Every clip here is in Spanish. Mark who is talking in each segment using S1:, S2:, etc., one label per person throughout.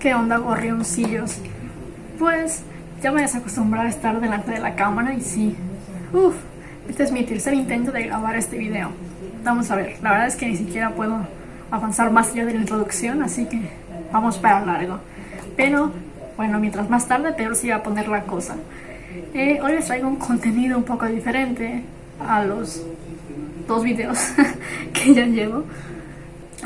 S1: ¿Qué onda, gorrioncillos? Pues ya me desacostumbré a estar delante de la cámara y sí. Uf, este es mi tercer intento de grabar este video. Vamos a ver, la verdad es que ni siquiera puedo avanzar más allá de la introducción, así que vamos para largo. Pero, bueno, mientras más tarde, peor se iba a poner la cosa. Eh, hoy les traigo un contenido un poco diferente a los dos videos que ya llevo.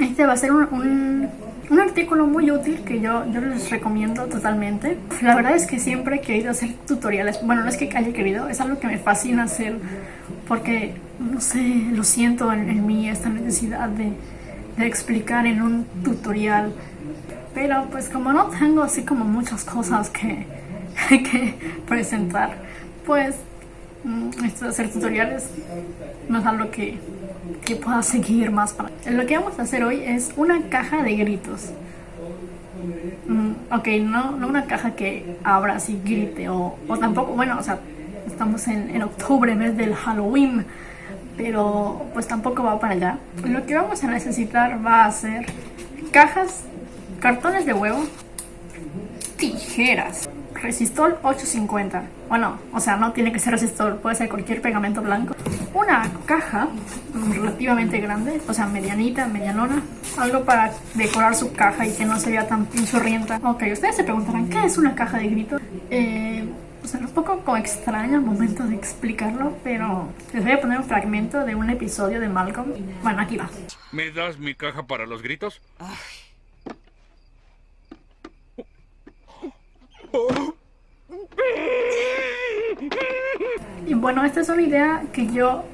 S1: Este va a ser un, un, artículo muy útil que yo, yo les recomiendo totalmente. La verdad es que siempre he querido hacer tutoriales. Bueno, no es que haya querido, es algo que me fascina hacer porque, no sé, lo siento en, mí, esta necesidad de, de explicar en un tutorial. Pero pues como no tengo así como muchas cosas que, que presentar, pues esto de hacer tutoriales no es algo que que pueda seguir más para... Lo que vamos a hacer hoy es una caja de gritos. Mm, ok, no, no una caja que abra así grite o, o tampoco, bueno, o sea, estamos en, en, octubre, mes del Halloween, pero pues tampoco va para allá. Lo que vamos a necesitar va a ser cajas, cartones de huevo, tijeras, resistol 850. Bueno, o sea, no tiene que ser resistol, puede ser cualquier pegamento blanco. Una caja relativamente grande, o sea, medianita, medianona. Algo para decorar su caja y que no se vea tan pinchurrienta. Ok, ustedes se preguntarán, ¿qué es una caja de gritos? Eh, o sea, un poco como extraño al momento de explicarlo, pero les voy a poner un fragmento de un episodio de Malcolm. Bueno, aquí va.
S2: ¿Me das mi caja para los gritos?
S1: Y bueno, esta es una idea que yo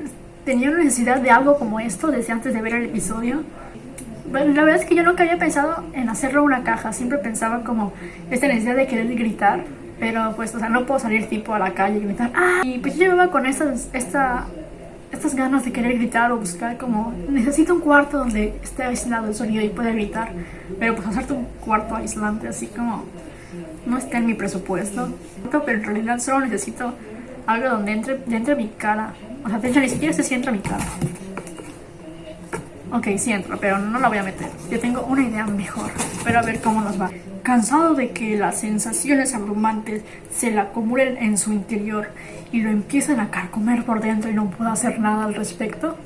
S1: tenía necesidad de algo como esto desde antes de ver el episodio. Bueno, la verdad es que yo nunca había pensado en hacerlo una caja, siempre pensaba como esta necesidad de querer gritar, pero pues, o sea, no puedo salir tipo a la calle y gritar ¡Ah! Y pues yo llevaba con estas, esta, estas ganas de querer gritar o buscar como, necesito un cuarto donde esté aislado el sonido y pueda gritar, pero pues hacerte un cuarto aislante así como no está en mi presupuesto, pero en realidad solo necesito algo donde entre, entre mi cara. O sea, de hecho ni siquiera se sienta mi cara. Ok, sí entro, pero no la voy a meter. Yo tengo una idea mejor, pero a ver cómo nos va. Cansado de que las sensaciones abrumantes se le acumulen en su interior y lo empiecen a carcomer por dentro y no pueda hacer nada al respecto.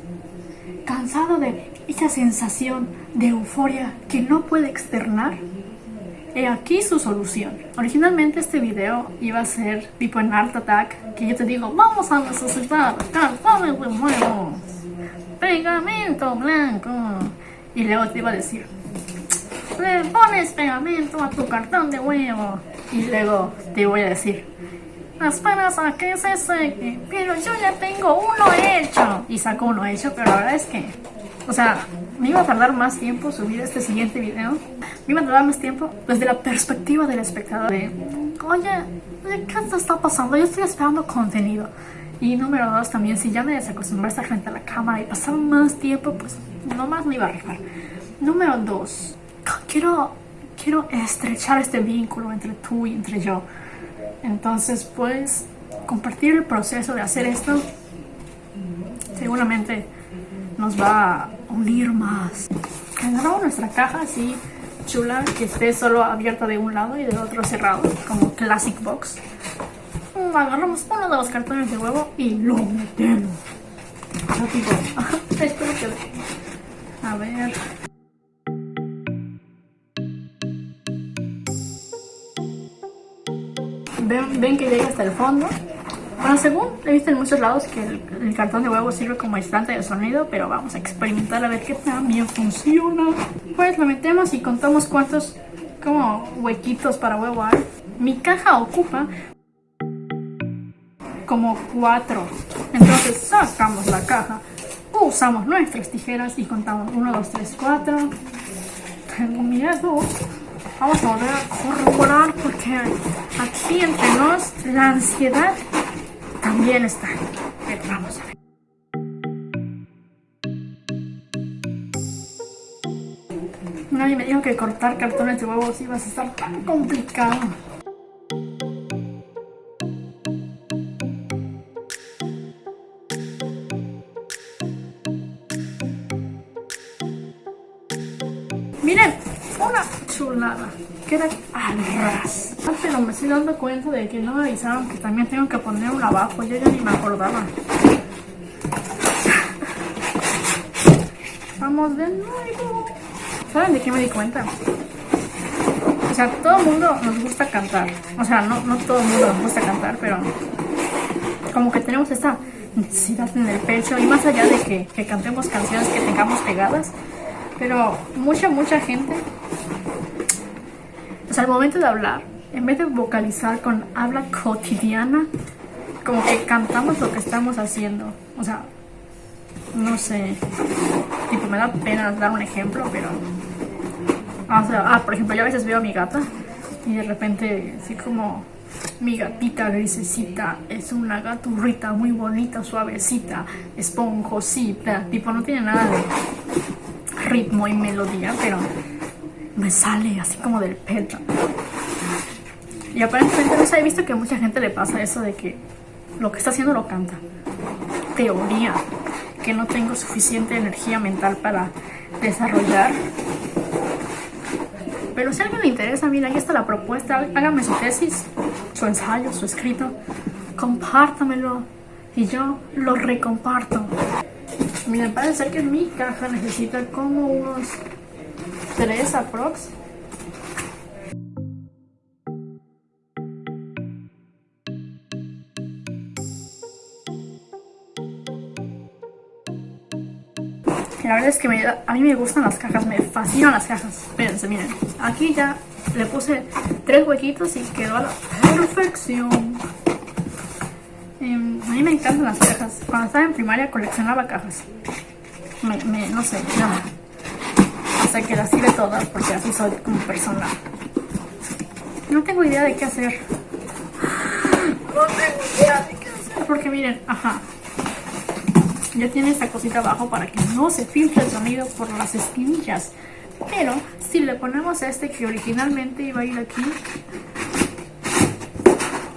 S1: Cansado de esa sensación de euforia que no puede externar. He aquí su solución. Originalmente este video iba a ser tipo en Art Attack, que yo te digo, vamos a necesitar cartones de huevos, pegamento blanco. Y luego te iba a decir, le pones pegamento a tu cartón de huevo. Y luego te voy a decir, esperas a que se seque, pero yo ya tengo uno hecho. Y saco uno hecho, pero verdad es que, o sea, me iba a tardar más tiempo subir este siguiente video. Me iba a tardar más tiempo desde la perspectiva del espectador. De, oye, ¿qué te está pasando? Yo estoy esperando contenido. Y número dos, también si ya me desacostumbré a estar frente a la cámara y pasar más tiempo, pues nomás me iba a arriesgar. Número dos, quiero, quiero estrechar este vínculo entre tú y entre yo. Entonces, pues, compartir el proceso de hacer esto seguramente nos va unir más. Agarramos nuestra caja así chula, que esté solo abierta de un lado y del otro cerrado, como Classic Box. Agarramos uno de los cartones de huevo y lo metemos. Espero que... A ver... Ven, ven que llega hasta el fondo bueno, según he visto en muchos lados que el, cartón de huevo sirve como aislante de sonido, pero vamos a experimentar a ver qué tan bien funciona. Pues lo metemos y contamos cuántos como huequitos para huevo hay. Mi caja ocupa como cuatro. Entonces sacamos la caja, usamos nuestras tijeras y contamos 1, 2, 3, 4. Tengo miedo. Vamos a volver a corroborar porque aquí entre nos la ansiedad también está. Vamos a ver. Nadie me dijo que cortar cartones de huevos iba a estar tan complicado. Chulada. Queda al ras. Pero me estoy dando cuenta de que no me avisaron que también tengo que poner un abajo. Yo ya ni me acordaba. Vamos de nuevo. ¿Saben de qué me di cuenta? O sea, todo el mundo nos gusta cantar. O sea, no, no todo el mundo nos gusta cantar, pero como que tenemos esta necesidad en el pecho. Y más allá de que, que cantemos canciones que tengamos pegadas, pero mucha, mucha gente, sea, al momento de hablar, en vez de vocalizar con habla cotidiana, como que cantamos lo que estamos haciendo. O sea, no sé, tipo, me da pena dar un ejemplo, pero... O sea, ah, por ejemplo, yo a veces veo a mi gata y de repente, así como mi gatita grisecita es una gaturrita muy bonita, suavecita, esponjosita. Tipo, no tiene nada de ritmo y melodía, pero me sale así como del pecho. Y aparentemente, no sé, he visto que a mucha gente le pasa eso de que lo que está haciendo lo canta. Teoría, que no tengo suficiente energía mental para desarrollar. Pero si alguien le interesa, mira, aquí está la propuesta, hágame su tesis, su ensayo, su escrito, compártamelo y yo lo recomparto. Mira, parece ser que mi caja necesita como unos 3 aprox. La verdad es que a mí me gustan las cajas, me fascinan las cajas. Espérense, miren. Aquí ya le puse tres huequitos y quedó a la perfección. Em, a mí me encantan las cajas. Cuando estaba en primaria coleccionaba cajas. No sé, ya. Hasta que las tiré todas porque así soy como persona. No tengo idea de qué hacer. No tengo idea de qué hacer. Porque miren, ajá. Ya tiene esta cosita abajo para que no se filtre el sonido por las esquinillas. Pero si le ponemos este que originalmente iba a ir aquí,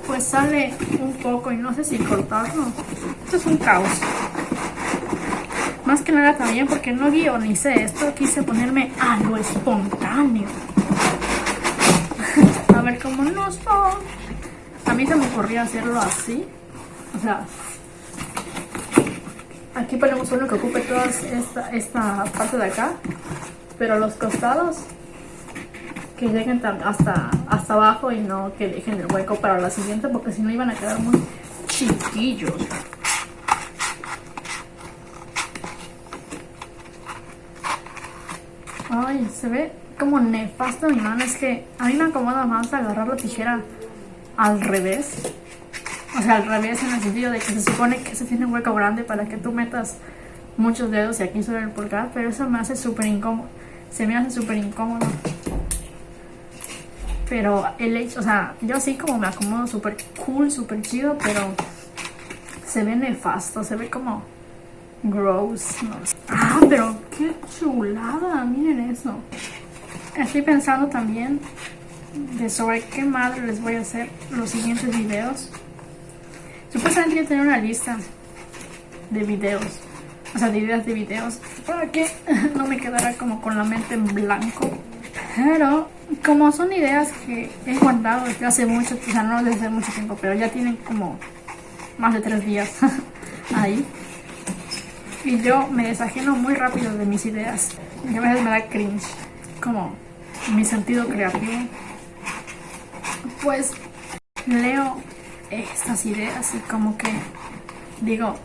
S1: pues sale un poco y no sé si cortarlo. Esto es un caos. Más que nada también porque no guionicé esto, quise ponerme a lo espontáneo. a ver cómo nos va. A mí se me ocurrió hacerlo así. O sea, aquí ponemos uno que ocupe toda esta, esta parte de acá. Pero los costados que lleguen hasta, hasta abajo y no que dejen el hueco para la siguiente porque si no iban a quedar muy chiquillos. Ay, se ve como nefasto mi mano. Es que a mí me acomoda más agarrar la tijera al revés. O sea, al revés en el sentido de que se supone que se tiene un hueco grande para que tú metas muchos dedos y aquí sobre el pulgar. Pero eso me hace súper incómodo. Se me hace súper incómodo. Pero el hecho, o sea, yo así como me acomodo súper cool, súper chido, pero se ve nefasto, se ve como gross. Ah, pero qué chulada, miren eso. Estoy pensando también de sobre qué madre les voy a hacer los siguientes videos. Supuestamente yo tenía una lista de videos, o sea, de ideas de videos, para que no me quedara como con la mente en blanco. Pero como son ideas que he guardado desde hace mucho, o sea, no desde mucho tiempo, pero ya tienen como más de tres días ahí. Y yo me desajeno muy rápido de mis ideas. Y a veces me da cringe, como mi sentido creativo. Pues leo estas ideas y como que digo,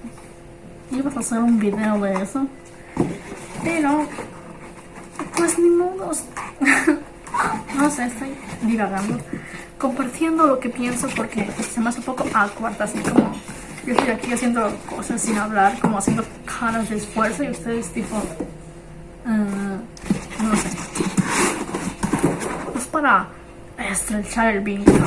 S1: ibas a hacer un video de eso. Pero, pues ni modos. no sé, estoy divagando, compartiendo lo que pienso porque se me hace un poco awkward, así como yo estoy aquí haciendo cosas sin hablar, como haciendo caras de esfuerzo y ustedes tipo, uh, no sé, es para estrechar el vínculo.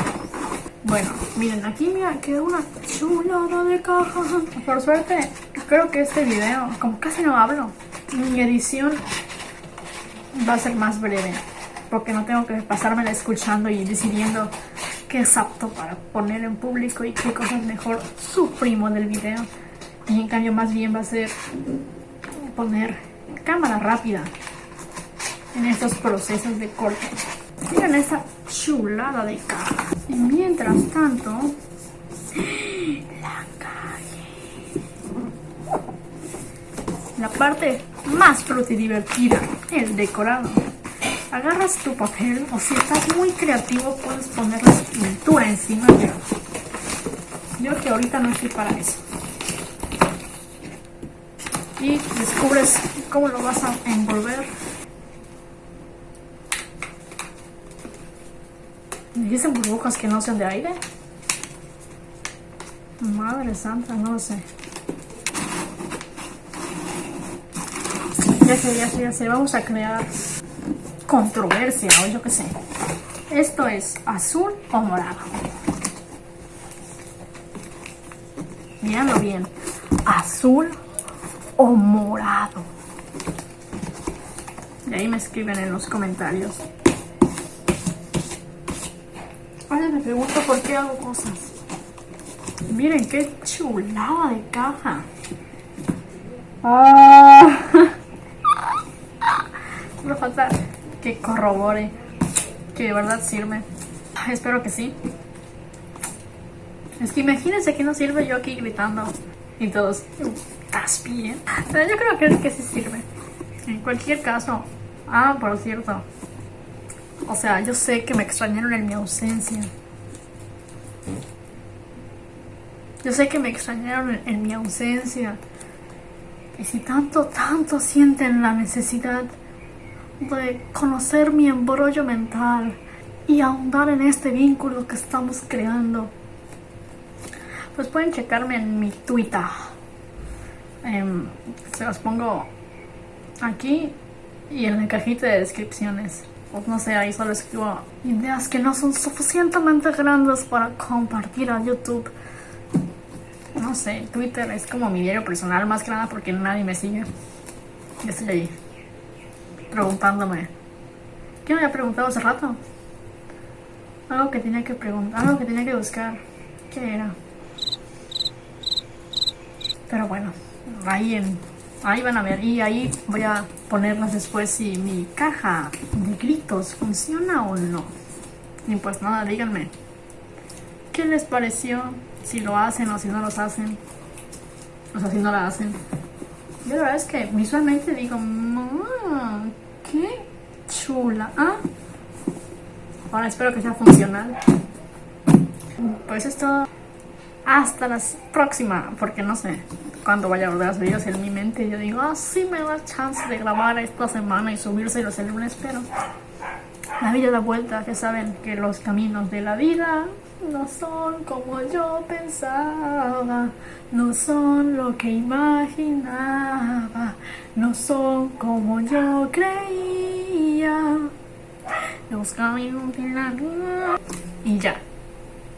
S1: Bueno, miren, aquí mira, quedó una chulada de caja. Por suerte, creo que este video, como casi no hablo, mi edición va a ser más breve porque no tengo que pasármela escuchando y decidiendo qué es apto para poner en público y qué cosas mejor suprimo del video. Y en cambio más bien va a ser poner cámara rápida en estos procesos de corte. Miren esta chulada de caja. Y mientras tanto, la calle. La parte más fruta y divertida, el decorado. Agarras tu papel o si estás muy creativo puedes poner la pintura encima. Pero yo que ahorita no estoy para eso. Y descubres cómo lo vas a envolver. ¿Dicen burbujas que no sean de aire? Madre santa, no lo sé. Ya sé, ya sé, ya sé. Vamos a crear controversia o yo qué sé. Esto es azul o morado. Mírenlo bien. Azul o morado. Y ahí me escriben en los comentarios. Ahora me pregunto por qué hago cosas. Miren qué chulada de caja. Ah. Me falta que corrobore que de verdad sirve. Espero que sí. Es que imagínense que no sirve yo aquí gritando y todos, ¿estás? Pero yo creo que, que sí sirve. En cualquier caso, ah, por cierto, o sea, yo sé que me extrañaron en mi ausencia. Yo sé que me extrañaron en, mi ausencia. Y si tanto, tanto sienten la necesidad de conocer mi embrollo mental y ahondar en este vínculo que estamos creando, pues pueden checarme en mi Twitter. Em, se los pongo aquí y en la cajita de descripciones. Pues no sé, ahí solo escribo ideas que no son suficientemente grandes para compartir a YouTube. No sé, Twitter es como mi diario personal más que nada porque nadie me sigue. Yo estoy ahí preguntándome. ¿Qué me había preguntado hace rato? Algo que tenía que preguntar, algo que tenía que buscar. ¿Qué era? Pero bueno, ahí en Ahí van a ver y ahí voy a ponerlas después si mi caja de gritos funciona o no. Y pues nada, díganme. ¿Qué les pareció? Si lo hacen o si no los hacen. O sea, si no la hacen. Yo la verdad es que visualmente digo, qué chula. ¿Ah? Ahora espero que sea funcional. Pues esto hasta la próxima, porque no sé cuándo vaya a volver a subirlos en mi mente. Yo digo, ah, sí me da chance de grabar esta semana y subírselos el lunes, pero la vida da vuelta, que saben que los caminos de la vida no son como yo pensaba, no son lo que imaginaba, no son como yo creía. Los caminos de. Y ya.